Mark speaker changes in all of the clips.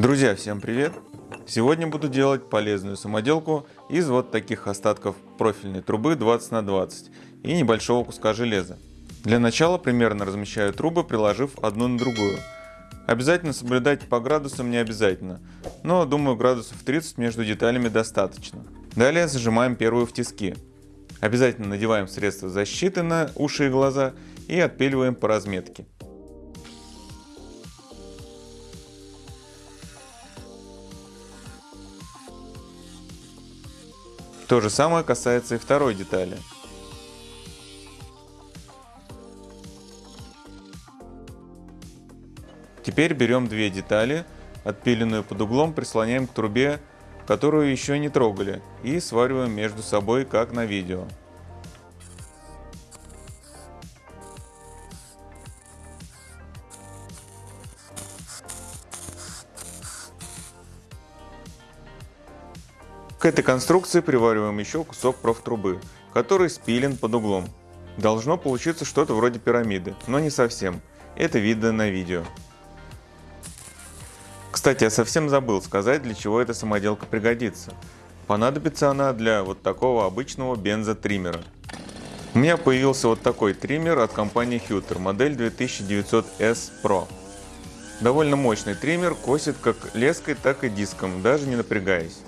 Speaker 1: Друзья, всем привет! Сегодня буду делать полезную самоделку из вот таких остатков профильной трубы 20 на 20 и небольшого куска железа. Для начала примерно размещаю трубы, приложив одну на другую. Обязательно соблюдать по градусам не обязательно, но думаю градусов 30 между деталями достаточно. Далее зажимаем первую в тиски. Обязательно надеваем средства защиты на уши и глаза и отпиливаем по разметке. То же самое касается и второй детали. Теперь берем две детали, отпиленную под углом прислоняем к трубе, которую еще не трогали, и свариваем между собой, как на видео. К этой конструкции привариваем еще кусок профтрубы, который спилен под углом. Должно получиться что-то вроде пирамиды, но не совсем. Это видно на видео. Кстати, я совсем забыл сказать, для чего эта самоделка пригодится. Понадобится она для вот такого обычного бензотриммера. У меня появился вот такой триммер от компании Hutter, модель 2900S Pro. Довольно мощный триммер, косит как леской, так и диском, даже не напрягаясь.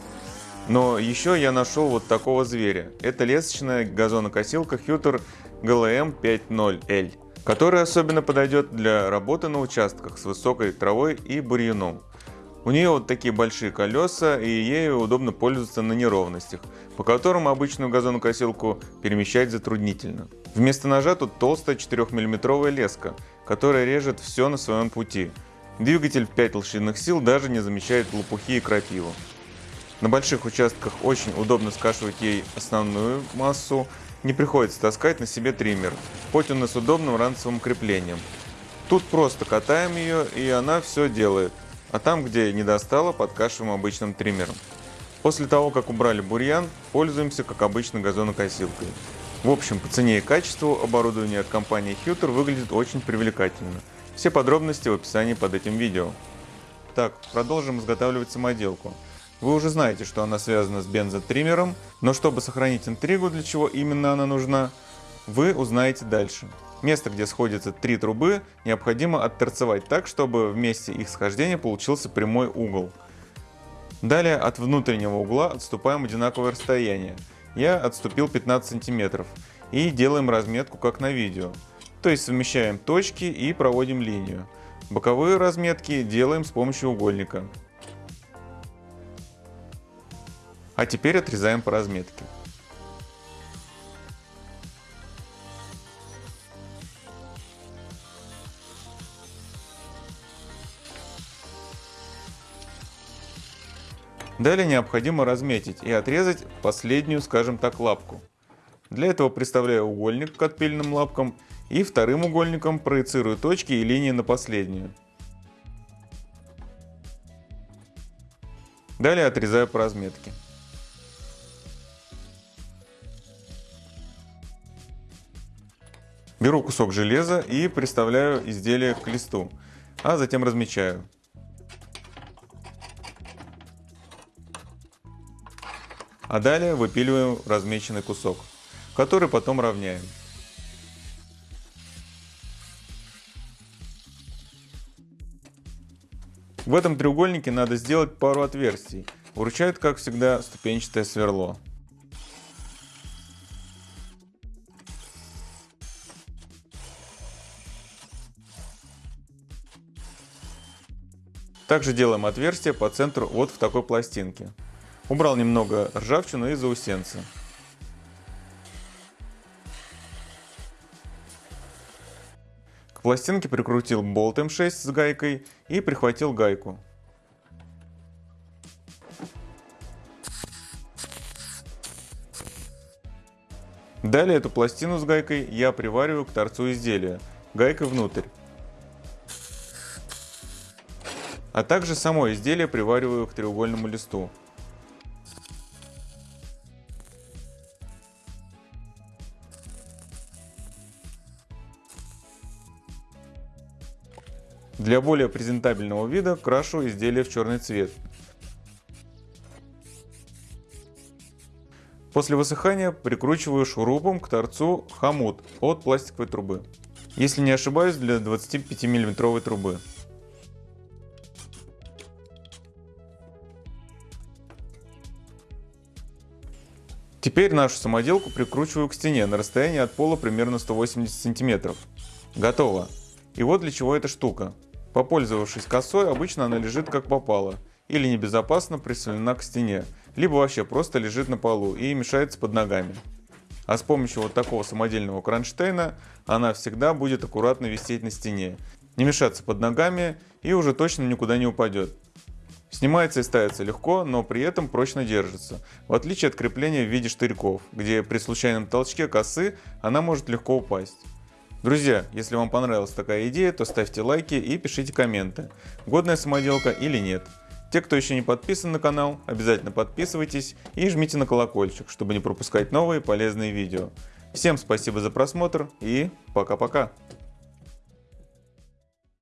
Speaker 1: Но еще я нашел вот такого зверя. Это лесочная газонокосилка Hutter GLM 50L, которая особенно подойдет для работы на участках с высокой травой и бурьяном. У нее вот такие большие колеса и ею удобно пользоваться на неровностях, по которым обычную газонокосилку перемещать затруднительно. Вместо ножа тут толстая 4-мм леска, которая режет все на своем пути. Двигатель в 5 лошадиных сил даже не замечает лопухи и крапиву. На больших участках очень удобно скашивать ей основную массу, не приходится таскать на себе триммер, хоть он и с удобным ранцевым креплением. Тут просто катаем ее и она все делает, а там, где не достало, подкашиваем обычным триммером. После того, как убрали бурьян, пользуемся как обычно газонокосилкой. В общем, по цене и качеству оборудование от компании Hutter выглядит очень привлекательно. Все подробности в описании под этим видео. Так, продолжим изготавливать самоделку. Вы уже знаете, что она связана с бензотриммером, но чтобы сохранить интригу, для чего именно она нужна, вы узнаете дальше. Место, где сходятся три трубы, необходимо отторцевать так, чтобы в месте их схождения получился прямой угол. Далее от внутреннего угла отступаем одинаковое расстояние. Я отступил 15 см и делаем разметку как на видео. То есть совмещаем точки и проводим линию. Боковые разметки делаем с помощью угольника. А теперь отрезаем по разметке. Далее необходимо разметить и отрезать последнюю, скажем так, лапку. Для этого приставляю угольник к отпильным лапкам и вторым угольником проецирую точки и линии на последнюю. Далее отрезаю по разметке. Беру кусок железа и приставляю изделие к листу, а затем размечаю. А далее выпиливаем размеченный кусок, который потом равняем. В этом треугольнике надо сделать пару отверстий. Вручает, как всегда, ступенчатое сверло. Также делаем отверстие по центру вот в такой пластинке. Убрал немного ржавчину и заусенцы. К пластинке прикрутил болт М6 с гайкой и прихватил гайку. Далее эту пластину с гайкой я привариваю к торцу изделия, гайкой внутрь. А также само изделие привариваю к треугольному листу. Для более презентабельного вида крашу изделие в черный цвет. После высыхания прикручиваю шурупом к торцу хомут от пластиковой трубы. Если не ошибаюсь, для 25 миллиметровой трубы. Теперь нашу самоделку прикручиваю к стене на расстоянии от пола примерно 180 сантиметров. Готово. И вот для чего эта штука. Попользовавшись косой, обычно она лежит как попало, или небезопасно прислонена к стене, либо вообще просто лежит на полу и мешается под ногами. А с помощью вот такого самодельного кронштейна она всегда будет аккуратно висеть на стене, не мешаться под ногами и уже точно никуда не упадет. Снимается и ставится легко, но при этом прочно держится, в отличие от крепления в виде штырьков, где при случайном толчке косы она может легко упасть. Друзья, если вам понравилась такая идея, то ставьте лайки и пишите комменты, годная самоделка или нет. Те, кто еще не подписан на канал, обязательно подписывайтесь и жмите на колокольчик, чтобы не пропускать новые полезные видео. Всем спасибо за просмотр и пока-пока.